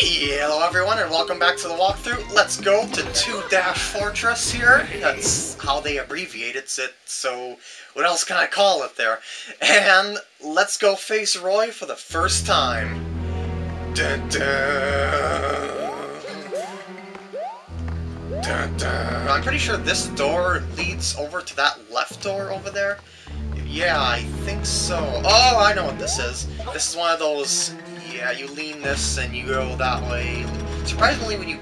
Hello everyone and welcome back to the walkthrough. Let's go to 2-Dash Fortress here. That's how they abbreviated it, so what else can I call it there? And let's go face Roy for the first time. Dun. Dun, dun. I'm pretty sure this door leads over to that left door over there. Yeah, I think so. Oh, I know what this is. This is one of those yeah, you lean this and you go that way. Surprisingly, when you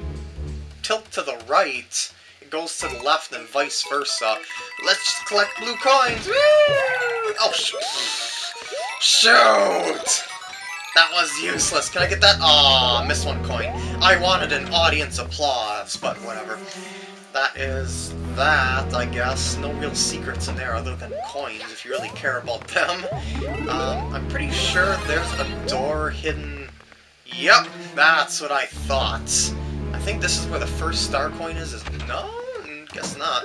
tilt to the right, it goes to the left and vice versa. Let's collect blue coins! Woo! Oh, sh shoot! That was useless. Can I get that? Aw, oh, missed one coin. I wanted an audience applause, but whatever. That is that, I guess. No real secrets in there other than coins, if you really care about them. Um, I'm pretty sure there's a door hidden... Yep, that's what I thought. I think this is where the first star coin is. is no? Guess not.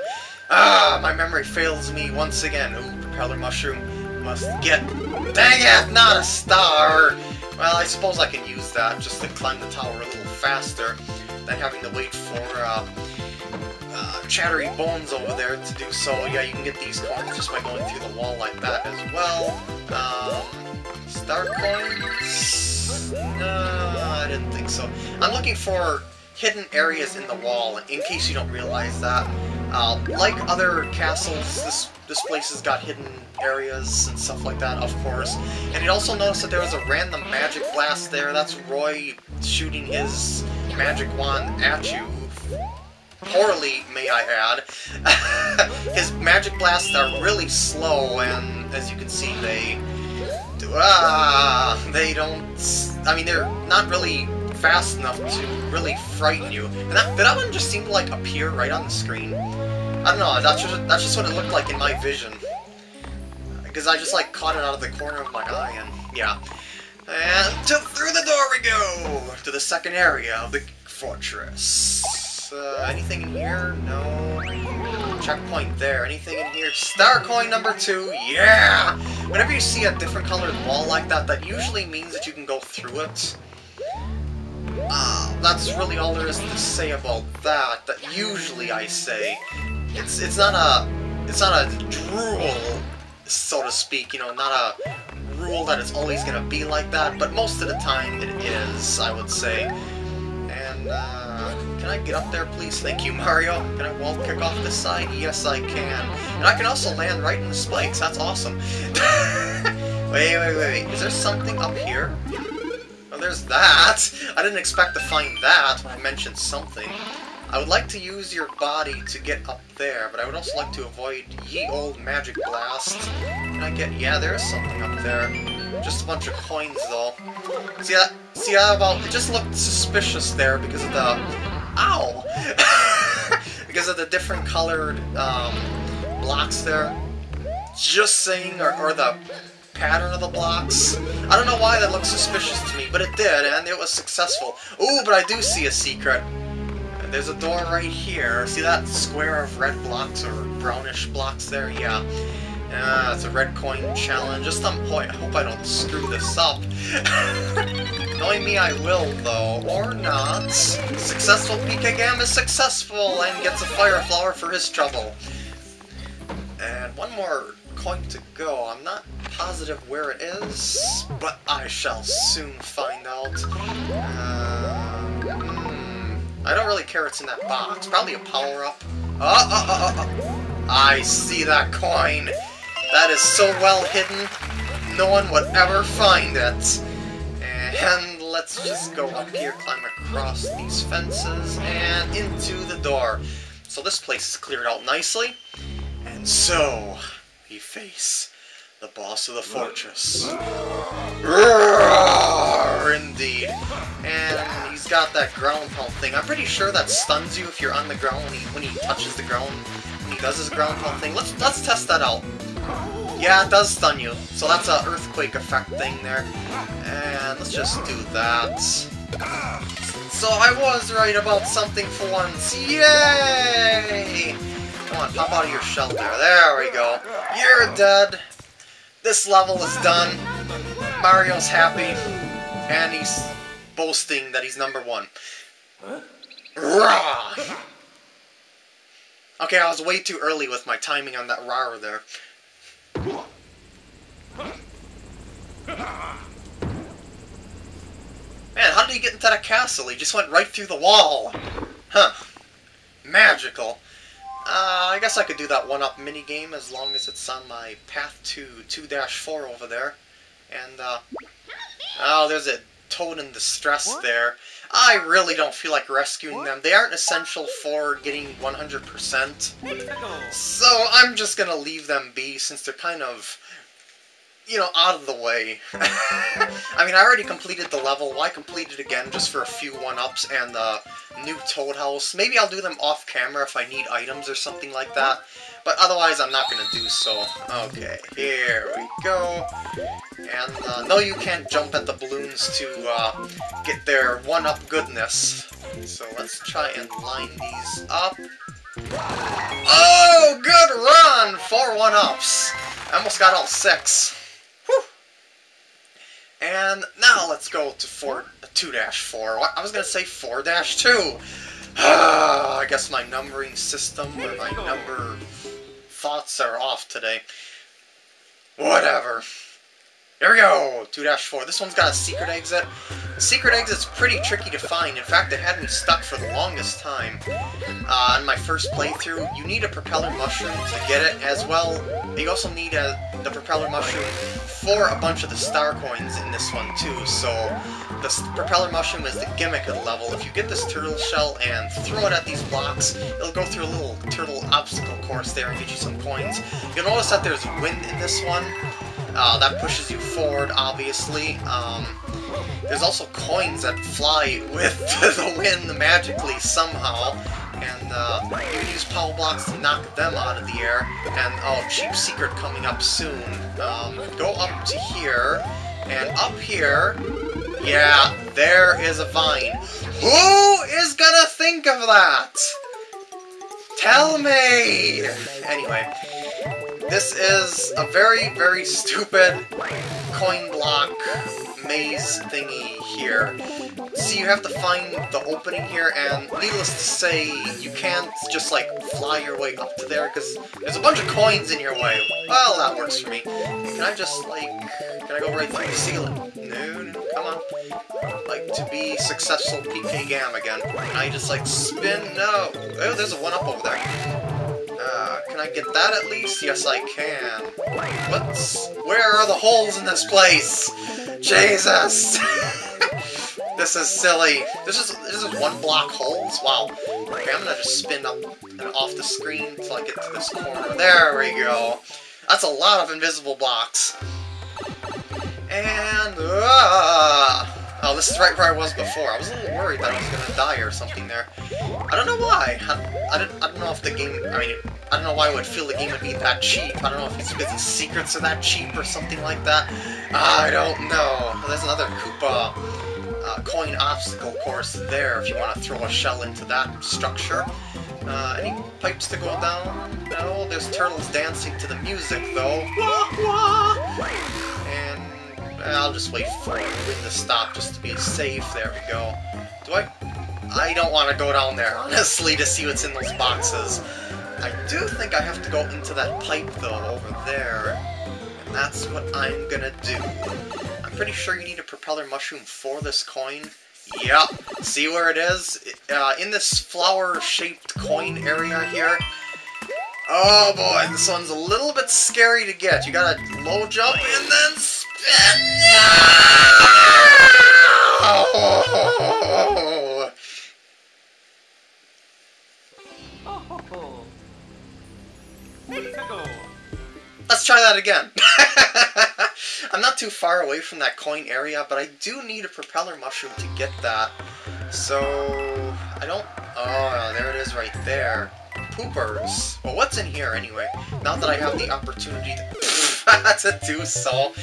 Ah, my memory fails me once again. Ooh, propeller mushroom. Must get... Dang it, not a star! Well, I suppose I can use that just to climb the tower a little faster than having to wait for, uh, uh, chattery bones over there to do so. Yeah, you can get these coins just by going through the wall like that as well. Um, star coins? No, I didn't think so. I'm looking for hidden areas in the wall, in case you don't realize that. Uh, like other castles, this this place has got hidden areas and stuff like that, of course. And you also notice that there was a random magic blast there. That's Roy shooting his magic wand at you poorly, may I add. His magic blasts are really slow, and as you can see, they... Ah, they don't... I mean, they're not really fast enough to really frighten you. And that, that one just seemed to, like, appear right on the screen. I don't know, that's just, that's just what it looked like in my vision. Because I just, like, caught it out of the corner of my eye, and yeah. And to, through the door we go! To the second area of the fortress uh, anything in here? No. Checkpoint there. Anything in here? Star coin number two! Yeah! Whenever you see a different colored wall like that, that usually means that you can go through it. Uh, that's really all there is to say about that. That usually I say. It's it's not a it's not a rule, so to speak. You know, not a rule that it's always gonna be like that. But most of the time it is, I would say. And uh, can I get up there, please? Thank you, Mario. Can I wall kick off this side? Yes, I can. And I can also land right in the spikes. That's awesome. wait, wait, wait. wait. Is there something up here? Oh, there's that. I didn't expect to find that when I mentioned something. I would like to use your body to get up there, but I would also like to avoid ye old magic blast. Can I get... Yeah, there is something up there. Just a bunch of coins, though. See that? See about... It just looked suspicious there because of the Ow! because of the different colored um, blocks there. Just saying, or, or the pattern of the blocks. I don't know why that looks suspicious to me, but it did, and it was successful. Ooh, but I do see a secret. There's a door right here. See that square of red blocks or brownish blocks there? Yeah. Yeah, it's a red coin challenge. Just some point. I hope I don't screw this up. Knowing me, I will, though. Or not. Successful PK Gam is successful and gets a fire flower for his trouble. And one more coin to go. I'm not positive where it is, but I shall soon find out. Uh, hmm. I don't really care what's in that box. Probably a power-up. Oh, oh, oh, oh, I see that coin! That is so well hidden, no one would ever find it. And let's just go up here, climb across these fences, and into the door. So this place is cleared out nicely. And so, we face the boss of the fortress. Roar, indeed. And he's got that ground pound thing. I'm pretty sure that stuns you if you're on the ground when he, when he touches the ground. When he does his ground pound thing. Let's, let's test that out. Yeah, it does stun you. So that's an earthquake effect thing there. And let's just do that. So I was right about something for once. Yay! Come on, pop out of your shell there. There we go. You're dead. This level is done. Mario's happy. And he's boasting that he's number one. Rah! Okay, I was way too early with my timing on that rar there. Man, how did he get into that castle? He just went right through the wall. Huh. Magical. Uh, I guess I could do that one-up minigame as long as it's on my path to 2-4 over there. And, uh... Oh, there's a toad in distress what? there. I really don't feel like rescuing what? them. They aren't essential for getting 100%. So I'm just gonna leave them be since they're kind of you know, out of the way. I mean, I already completed the level. Why complete it again just for a few one-ups and the new Toad House? Maybe I'll do them off-camera if I need items or something like that. But otherwise, I'm not going to do so. Okay, here we go. And uh, no, you can't jump at the balloons to uh, get their one-up goodness. So let's try and line these up. Oh, good run! Four one-ups. I almost got all six. Whew. And now let's go to 4, 2-4. I was going to say 4-2. I guess my numbering system or my number thoughts are off today. Whatever. Here we go! 2-4. This one's got a secret exit. secret exit's pretty tricky to find. In fact, it had me stuck for the longest time. Uh, on my first playthrough, you need a propeller mushroom to get it, as well, you also need a, the propeller mushroom for a bunch of the star coins in this one, too, so the propeller mushroom is the gimmick of the level. If you get this turtle shell and throw it at these blocks, it'll go through a little turtle obstacle course there and get you some coins. You'll notice that there's wind in this one, uh, that pushes you forward, obviously. Um, there's also coins that fly with the wind magically somehow. And uh, you can use power blocks to knock them out of the air. And, oh, cheap secret coming up soon. Um, go up to here, and up here, yeah, there is a vine. Who is gonna think of that? Tell me! Anyway, this is a very, very stupid coin block maze thingy here. See, you have to find the opening here, and needless to say, you can't just, like, fly your way up to there, because there's a bunch of coins in your way. Well, that works for me. Can I just, like, can I go right through the ceiling? No, no, come on. Like, to be successful PK Gam again. Can I just, like, spin? No. Oh, there's a one-up over there. Uh, can I get that at least? Yes, I can. What's... Where are the holes in this place? Jesus! this is silly. This is this is one block holes? Wow. Okay, I'm gonna just spin up and off the screen until I get to this corner. There we go. That's a lot of invisible blocks. And... Uh, Oh, this is right where I was before. I was a little worried that I was gonna die or something there. I don't know why. I, I, don't, I don't know if the game... I mean, I don't know why I would feel the game would be that cheap. I don't know if it's because the secrets are that cheap or something like that. I don't know. There's another Koopa uh, coin obstacle course there if you want to throw a shell into that structure. Uh, any pipes to go down? No, there's turtles dancing to the music, though. And I'll just wait for the to stop just to be safe. There we go. Do I... I don't want to go down there, honestly, to see what's in those boxes. I do think I have to go into that pipe, though, over there. And that's what I'm gonna do. I'm pretty sure you need a propeller mushroom for this coin. Yep. See where it is? Uh, in this flower-shaped coin area here. Oh boy, this one's a little bit scary to get. You gotta low jump and then Let's try that again. I'm not too far away from that coin area, but I do need a propeller mushroom to get that. So, I don't... Oh, there it is right there. Poopers. Well, what's in here anyway? Now that I have the opportunity to, to do so.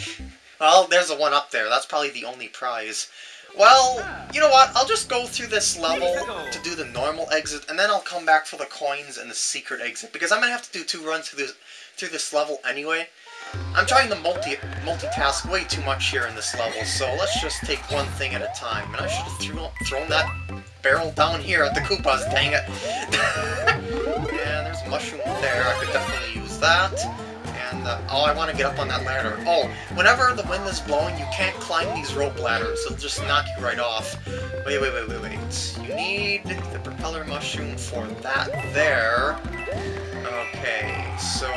Well, there's a one up there. That's probably the only prize. Well, you know what? I'll just go through this level to do the normal exit, and then I'll come back for the coins and the secret exit, because I'm going to have to do two runs through this, through this level anyway. I'm trying to multi multitask way too much here in this level, so let's just take one thing at a time. And I should have thrown that barrel down here at the Koopas, dang it. and there's a mushroom there, I could definitely use that. Oh, I want to get up on that ladder. Oh, whenever the wind is blowing, you can't climb these rope ladders. It'll just knock you right off. Wait, wait, wait, wait, wait. You need the propeller mushroom for that there. Okay, so...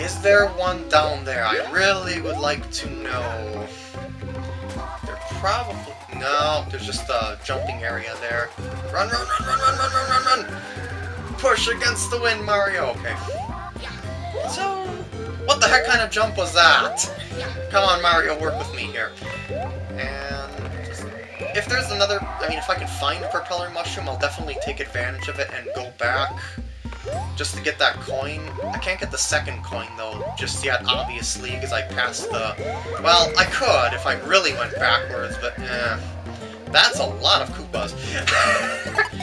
Is there one down there? I really would like to know. There probably... No, there's just a jumping area there. Run, run, run, run, run, run, run, run, run! Push against the wind, Mario! Okay. So... What the heck kind of jump was that? Come on, Mario, work with me here. And... If there's another... I mean, if I can find a propeller mushroom, I'll definitely take advantage of it and go back just to get that coin. I can't get the second coin, though, just yet, obviously, because I passed the... Well, I could if I really went backwards, but, eh. That's a lot of Koopas.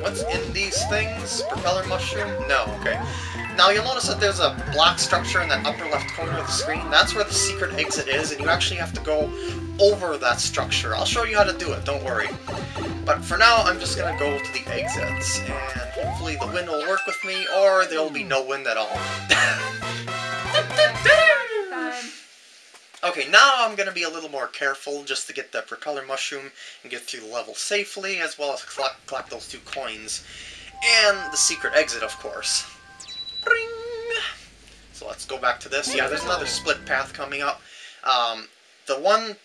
What's in these things? Propeller mushroom? No, okay. Now you'll notice that there's a block structure in that upper left corner of the screen. That's where the secret exit is, and you actually have to go over that structure. I'll show you how to do it, don't worry. But for now, I'm just gonna go to the exits, and hopefully the wind will work with me, or there'll be no wind at all. okay, now I'm gonna be a little more careful just to get the propeller mushroom and get through the level safely, as well as collect, collect those two coins. And the secret exit, of course. So let's go back to this. Yeah, there's another split path coming up. Um, the one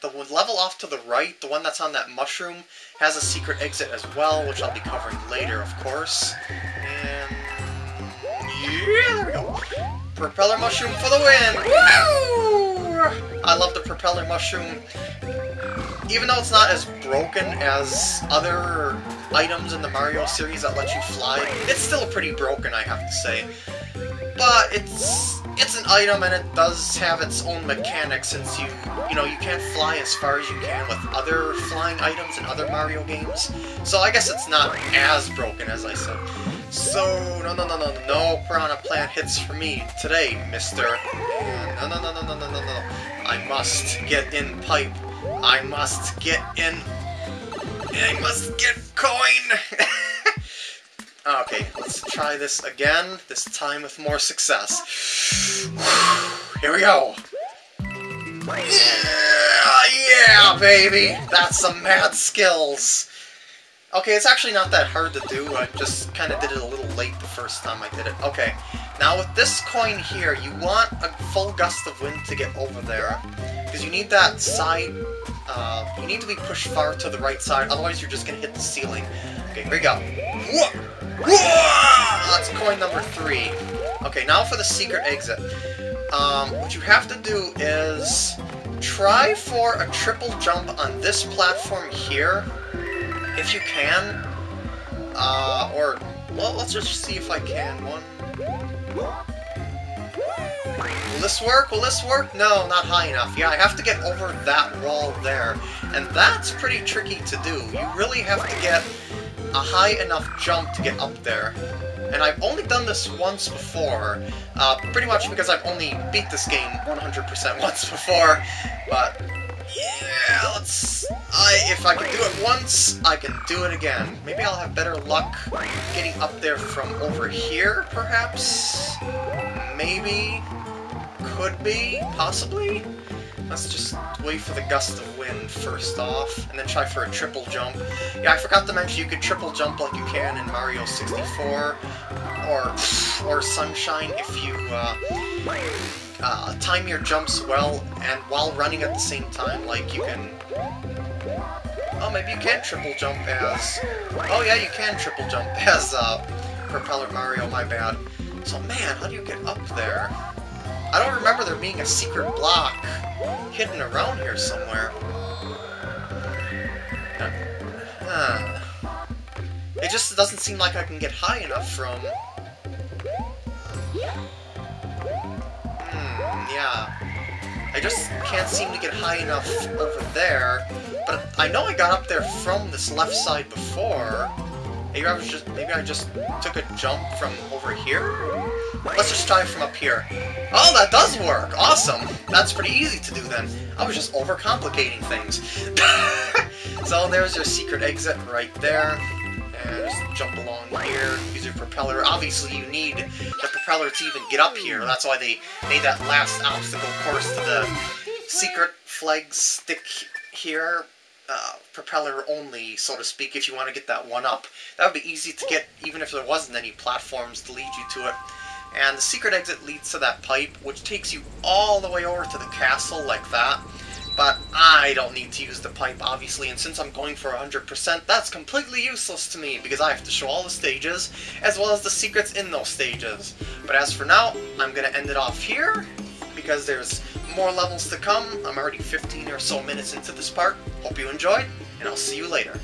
the level off to the right, the one that's on that mushroom, has a secret exit as well, which I'll be covering later, of course. And... Yeah, there we go. Propeller mushroom for the win! Woo! I love the propeller mushroom. Even though it's not as broken as other items in the Mario series that let you fly, it's still pretty broken, I have to say. But it's it's an item and it does have its own mechanics since you, you know, you can't fly as far as you can with other flying items in other Mario games. So I guess it's not as broken as I said. So, no, no, no, no, no Piranha Plant hits for me today, mister. No, no, no, no, no, no, no, no. I must get in pipe. I must get in... I must get coin! Ah, okay, let's try this again, this time with more success. Here we go! Yeah, yeah, baby! That's some mad skills! Okay, it's actually not that hard to do, I just kind of did it a little late the first time I did it. Okay, now with this coin here, you want a full gust of wind to get over there, because you need that side, uh, you need to be pushed far to the right side, otherwise you're just going to hit the ceiling. Okay, here we go. Whoa! That's coin number three. Okay, now for the secret exit. Um, what you have to do is try for a triple jump on this platform here, if you can. Uh, or, well, let's just see if I can. One. Will this work? Will this work? No, not high enough. Yeah, I have to get over that wall there. And that's pretty tricky to do. You really have to get a high enough jump to get up there. And I've only done this once before, uh, pretty much because I've only beat this game 100% once before, but yeah, let's... I, if I can do it once, I can do it again. Maybe I'll have better luck getting up there from over here, perhaps? Maybe? Could be? Possibly? Let's just wait for the gust of wind first off, and then try for a triple jump. Yeah, I forgot to mention you could triple jump like you can in Mario 64, or or Sunshine if you uh, uh, time your jumps well, and while running at the same time, like you can... Oh, maybe you can triple jump as... Oh yeah, you can triple jump as uh, Propeller Mario, my bad. So man, how do you get up there? I don't remember there being a secret block hidden around here somewhere. Huh. It just doesn't seem like I can get high enough from... yeah. I just can't seem to get high enough over there, but I know I got up there from this left side before. Maybe I was just maybe I just took a jump from over here. Let's just try from up here. Oh, that does work! Awesome! That's pretty easy to do then. I was just overcomplicating things. so there's your secret exit right there. Jump along here, use your propeller. Obviously you need the propeller to even get up here. That's why they made that last obstacle course to the secret flag stick here. Uh, propeller only, so to speak, if you want to get that one up. That would be easy to get even if there wasn't any platforms to lead you to it. And the secret exit leads to that pipe, which takes you all the way over to the castle like that. But I don't need to use the pipe, obviously, and since I'm going for 100%, that's completely useless to me, because I have to show all the stages, as well as the secrets in those stages. But as for now, I'm going to end it off here, because there's more levels to come. I'm already 15 or so minutes into this part. Hope you enjoyed, and I'll see you later.